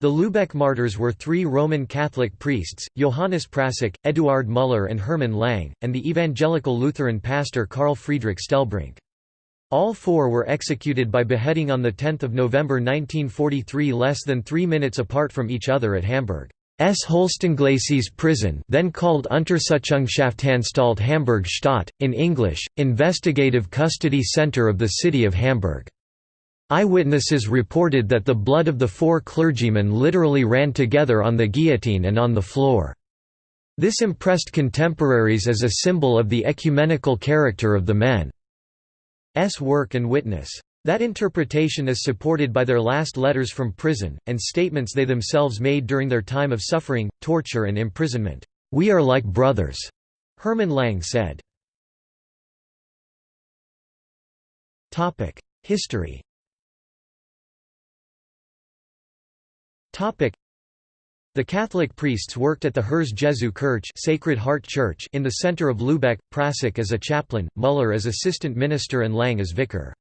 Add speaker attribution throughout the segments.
Speaker 1: The Lübeck martyrs were three Roman Catholic priests, Johannes Prassek, Eduard Müller and Hermann Lang, and the evangelical Lutheran pastor Karl Friedrich Stellbrink. All four were executed by beheading on 10 November 1943 less than three minutes apart from each other at Hamburg. S. Holstenglacis prison then called Untersuchungshaftanstalt Hamburg Stadt, in English, Investigative Custody Center of the City of Hamburg. Eyewitnesses reported that the blood of the four clergymen literally ran together on the guillotine and on the floor. This impressed contemporaries as a symbol of the ecumenical character of the men's work and witness. That interpretation is supported by their last letters from prison, and statements they themselves made during their time of suffering, torture and imprisonment. "'We are like brothers,' Hermann Lang said. History the Catholic priests worked at the Herz Jesu Kirche Sacred Heart Church in the center of Lübeck, Prassek as a chaplain, Müller as assistant minister and Lang as vicar.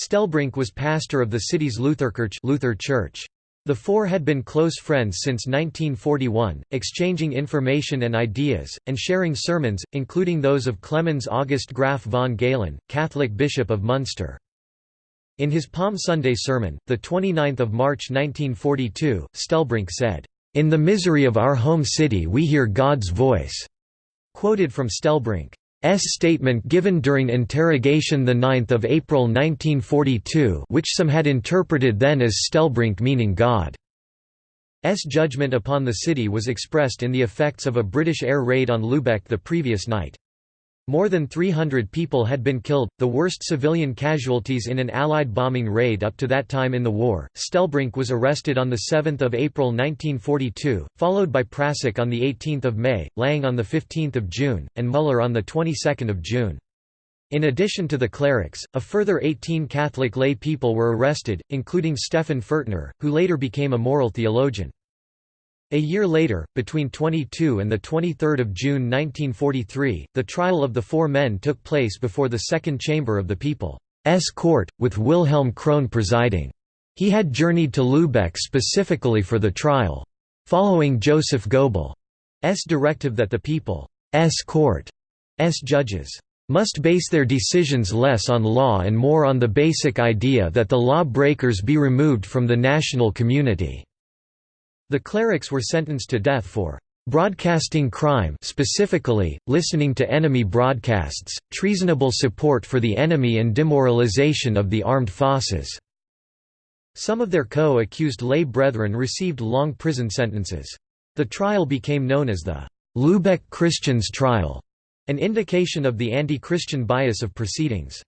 Speaker 1: Stellbrink was pastor of the city's Lutherkirche Luther Church. The four had been close friends since 1941, exchanging information and ideas, and sharing sermons, including those of Clemens August Graf von Galen, Catholic Bishop of Munster. In his Palm Sunday sermon, 29 March 1942, Stellbrink said, "...in the misery of our home city we hear God's voice." Quoted from Stellbrink. S statement given during interrogation 9 April 1942 which some had interpreted then as Stellbrink meaning God. S judgment upon the city was expressed in the effects of a British air raid on Lübeck the previous night. More than 300 people had been killed, the worst civilian casualties in an Allied bombing raid up to that time in the war. Stellbrink was arrested on 7 April 1942, followed by Prassek on 18 May, Lang on 15 June, and Müller on 22 June. In addition to the clerics, a further 18 Catholic lay people were arrested, including Stephan Pfürtner, who later became a moral theologian. A year later, between 22 and 23 June 1943, the trial of the four men took place before the Second Chamber of the People's Court, with Wilhelm Crohne presiding. He had journeyed to Lübeck specifically for the trial. Following Joseph Goebbels' directive that the People's Court's judges must base their decisions less on law and more on the basic idea that the law breakers be removed from the national community. The clerics were sentenced to death for broadcasting crime specifically, listening to enemy broadcasts, treasonable support for the enemy and demoralization of the armed forces." Some of their co-accused lay brethren received long prison sentences. The trial became known as the Lübeck Christians' trial, an indication of the anti-Christian bias of proceedings.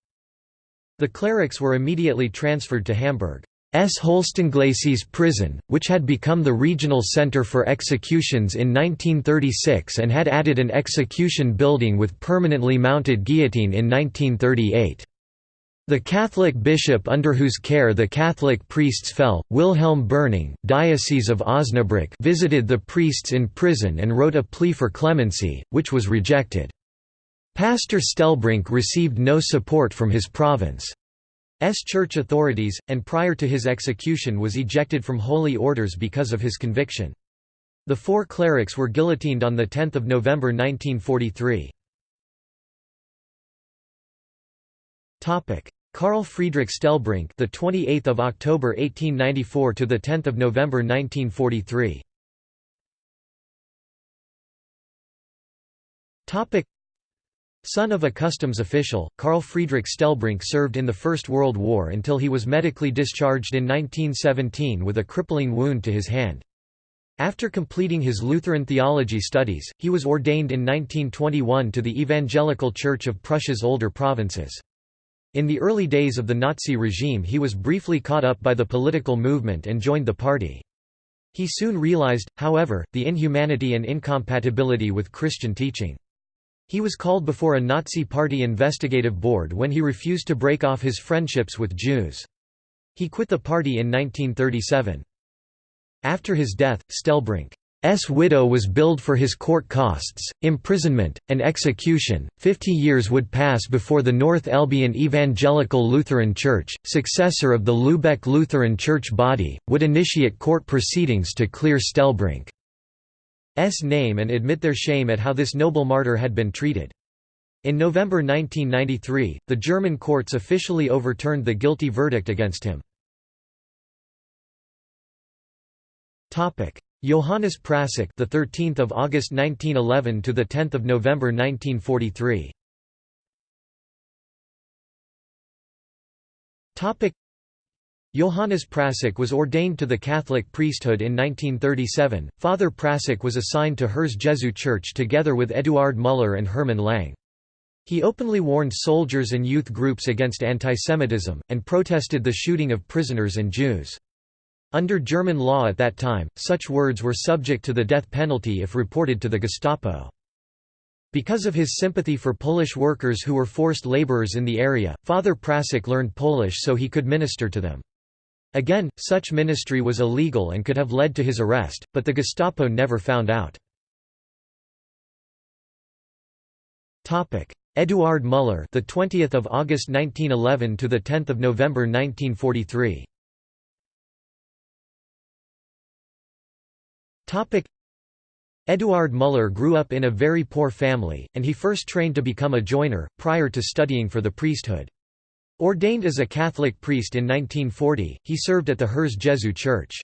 Speaker 1: The clerics were immediately transferred to Hamburg. S. Holstenglacis prison, which had become the regional center for executions in 1936 and had added an execution building with permanently mounted guillotine in 1938. The Catholic bishop under whose care the Catholic priests fell, Wilhelm Berning, Diocese of Osnabrück visited the priests in prison and wrote a plea for clemency, which was rejected. Pastor Stellbrink received no support from his province. S church authorities, and prior to his execution was ejected from holy orders because of his conviction. The four clerics were guillotined on 10 November 1943. Karl Friedrich Stellbrink, the 28th of October 1894 to the 10th of November 1943. Topic Son of a customs official, Karl Friedrich Stellbrink served in the First World War until he was medically discharged in 1917 with a crippling wound to his hand. After completing his Lutheran theology studies, he was ordained in 1921 to the Evangelical Church of Prussia's older provinces. In the early days of the Nazi regime he was briefly caught up by the political movement and joined the party. He soon realized, however, the inhumanity and incompatibility with Christian teaching. He was called before a Nazi Party investigative board when he refused to break off his friendships with Jews. He quit the party in 1937. After his death, Stellbrink widow was billed for his court costs, imprisonment, and execution. Fifty years would pass before the North Elbian Evangelical Lutheran Church, successor of the Lübeck Lutheran Church body, would initiate court proceedings to clear Stellbrink's name and admit their shame at how this noble martyr had been treated. In November 1993, the German courts officially overturned the guilty verdict against him. Topic: Johannes Prassek, the 13th of August 1911 to the 10th of November 1943. Topic: Johannes Prassek was ordained to the Catholic priesthood in 1937. Father Prassek was assigned to Herz Jesu Church together with Eduard Müller and Hermann Lang. He openly warned soldiers and youth groups against antisemitism, and protested the shooting of prisoners and Jews. Under German law at that time, such words were subject to the death penalty if reported to the Gestapo. Because of his sympathy for Polish workers who were forced laborers in the area, Father Prassek learned Polish so he could minister to them. Again, such ministry was illegal and could have led to his arrest, but the Gestapo never found out. Eduard Müller, the 20th of August 1911 to the 10th of November 1943. Topic Eduard Müller grew up in a very poor family, and he first trained to become a joiner, prior to studying for the priesthood. Ordained as a Catholic priest in 1940, he served at the Herz Jesu Church.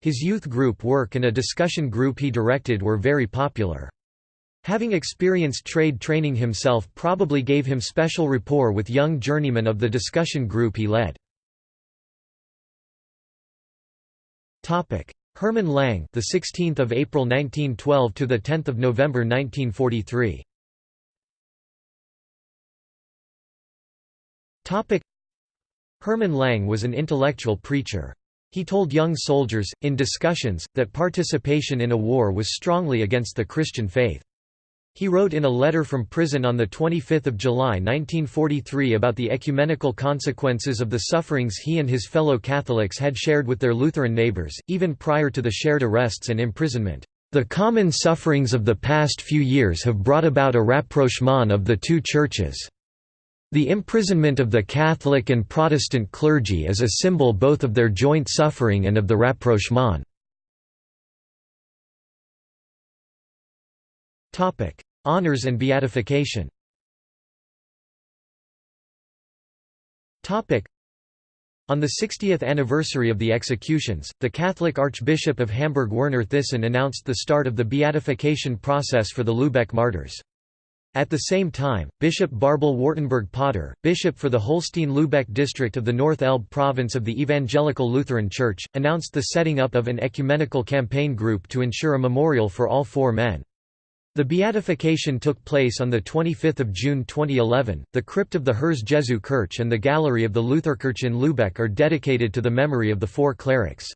Speaker 1: His youth group work and a discussion group he directed were very popular. Having experienced trade training himself probably gave him special rapport with young journeymen of the discussion group he led. Hermann Lang, the 16th of April 1912 to the 10th of November 1943. Topic Hermann Lang was an intellectual preacher. He told young soldiers, in discussions, that participation in a war was strongly against the Christian faith. He wrote in a letter from prison on 25 July 1943 about the ecumenical consequences of the sufferings he and his fellow Catholics had shared with their Lutheran neighbors, even prior to the shared arrests and imprisonment. The common sufferings of the past few years have brought about a rapprochement of the two churches. The imprisonment of the Catholic and Protestant clergy is a symbol both of their joint suffering and of the rapprochement. Honours and beatification on the 60th anniversary of the executions, the Catholic Archbishop of Hamburg Werner Thissen announced the start of the beatification process for the Lübeck martyrs. At the same time, Bishop Bärbel Wartenberg Potter, bishop for the Holstein-Lübeck district of the North Elbe province of the Evangelical Lutheran Church, announced the setting up of an ecumenical campaign group to ensure a memorial for all four men. The beatification took place on 25 June 2011. The crypt of the Herz Jesu Kirche and the gallery of the Lutherkirche in Lübeck are dedicated to the memory of the four clerics.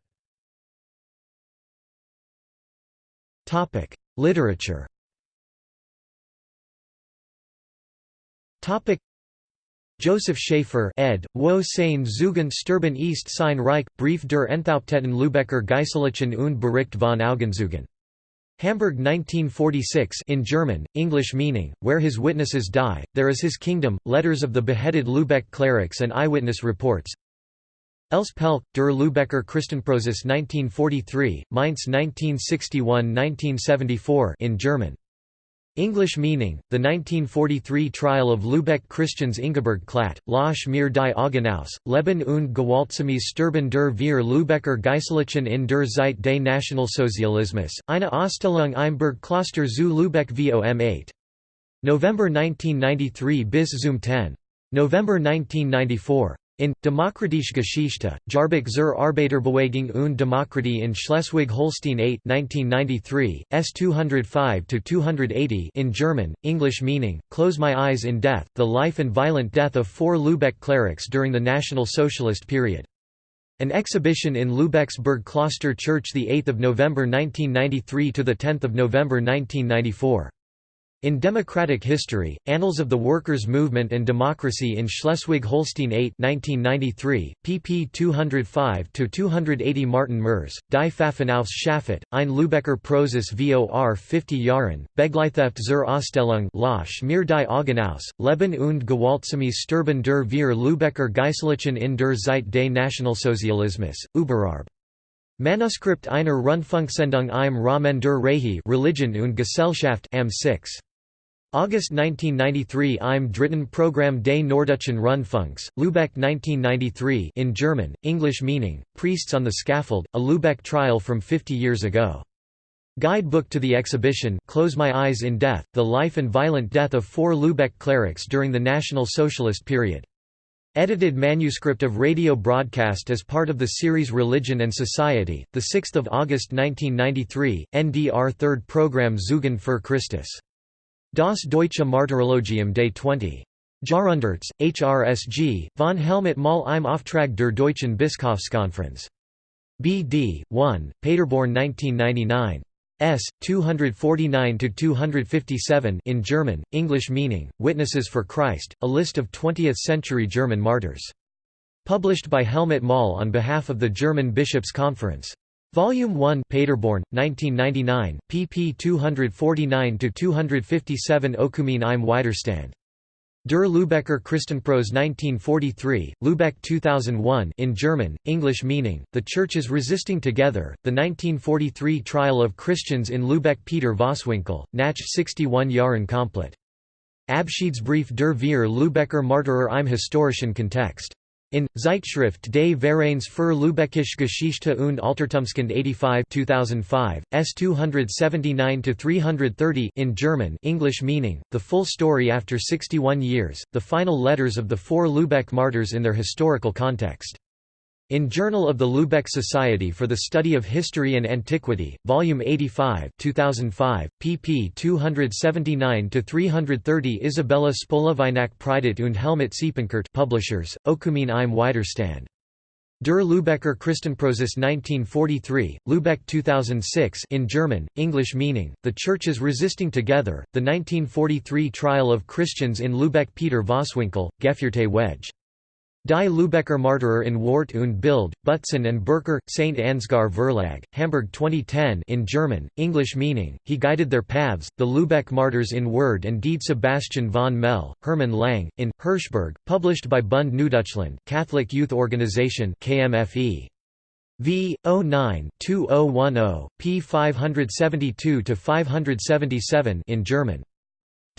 Speaker 1: Literature Joseph Schaefer ed. Wo sein Zeugen Sterben ist sein Reich, Brief der Enthaupteten Lübecker Geistlichen und Bericht von Augenzeugen. Hamburg 1946 in German, English meaning, Where His Witnesses Die, There Is His Kingdom, Letters of the Beheaded Lübeck Clerics and Eyewitness Reports Pelk, Der Lübecker Christenprozess 1943, Mainz 1961–1974 in German English meaning, the 1943 trial of Lübeck Christians Ingeborg Klatt, Lösch mir die Augen aus, Leben und Gewaltsames Sterben der vier Lübecker Geistlichen in der Zeit des Nationalsozialismus, eine Ausstellung im Kloster zu Lübeck vom 8. November 1993 bis zum 10. November 1994. In Demokratische Geschichte, Jahrbuch zur Arbeiterbewegung und Demokratie in Schleswig-Holstein 8 1993, S 205-280 in German, English meaning, Close My Eyes in Death, The Life and Violent Death of Four Lübeck Clerics During the National Socialist Period. An exhibition in Lübeck's Burgkloster Church 8 November 1993 to the 10 November 1994. In Democratic History, Annals of the Workers' Movement and Democracy in Schleswig-Holstein 8 1993, pp 205–280 Martin Mers, Die Pfaffenaufs Schafott, ein Lübecker Prozess vor 50 Jahren, Begleitheft zur Ausstellung Lösch mir die Augen aus, Leben und Gewaltsames Sterben der wir Lübecker Geistlichen in der Zeit des Nationalsozialismus, Überarb. Manuskript einer Rundfunksendung im Rahmen der Regie Religion und Gesellschaft am 6. August 1993 im dritten Programm des Norddeutschen Rundfunks, Lübeck 1993 in German, English meaning, Priests on the Scaffold, a Lübeck trial from 50 years ago. Guidebook to the exhibition Close My Eyes in Death, The Life and Violent Death of Four Lübeck Clerics During the National Socialist Period. Edited manuscript of radio broadcast as part of the series Religion and Society, 6 August 1993, NDR 3rd program Zeugen für Christus. Das Deutsche Martyrologium Day 20. Jahrhunderts, HRSG, von Helmut Moll im Auftrag der Deutschen Bischofskonferenz. BD, 1, Paderborn 1999. S. 249–257 in German, English meaning, Witnesses for Christ, a list of 20th-century German martyrs. Published by Helmut Moll on behalf of the German Bishops' Conference. Volume 1 Paderborn, 1999, pp 249–257 Ökumene im Widerstand. Der Lübecker Christenprozess 1943, Lübeck 2001 in German, English meaning, The Churches Resisting Together, The 1943 Trial of Christians in Lübeck Peter Voswinkel, Nach 61 Jahren komplett. Abschiedsbrief der vier Lübecker Martyrer im historischen Kontext. In Zeitschrift des Vereins für Lübeckische Geschichte und Altertumskunde 85 2005, S 279-330 in German English meaning, The Full Story After 61 Years, the final letters of the four Lübeck martyrs in their historical context. In Journal of the Lübeck Society for the Study of History and Antiquity, Volume 85 2005, pp 279–330 Isabella Spolavinak Preidet und Helmut Siepenkort Publishers, Ökumene im Widerstand. Der Lübecker Christenprozess 1943, Lübeck 2006 in German, English meaning, The Churches Resisting Together, The 1943 Trial of Christians in Lübeck Peter Voswinkel, Geführte Wege. Die Lübecker Martyrer in Wort und Bild, Butzon and Bercker, St. Ansgar Verlag, Hamburg 2010 in German, English meaning, He Guided Their Paths, The Lübeck Martyrs in Word and Deed Sebastian von Mell, Hermann Lang, in, Hirschberg, published by Bund Neudeutschland Catholic Youth Organization KMFE. V. 09-2010, p. 572–577 in German.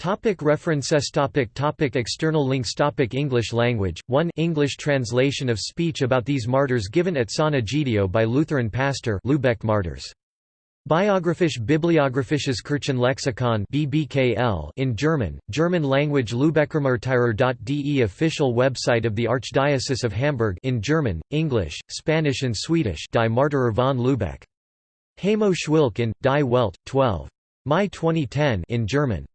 Speaker 1: Topic references topic topic External links topic English language 1 English translation of speech about these martyrs given at San Egidio by Lutheran pastor Lübeck martyrs Biographisch Bibliographisches Kirchenlexikon BBKL in German, German language Lübeckermartyrer.de official website of the Archdiocese of Hamburg in German, English, Spanish and Swedish Die Martyrer von Lübeck. Heimo Schwilk in, Die Welt, 12. Mai 2010 in German.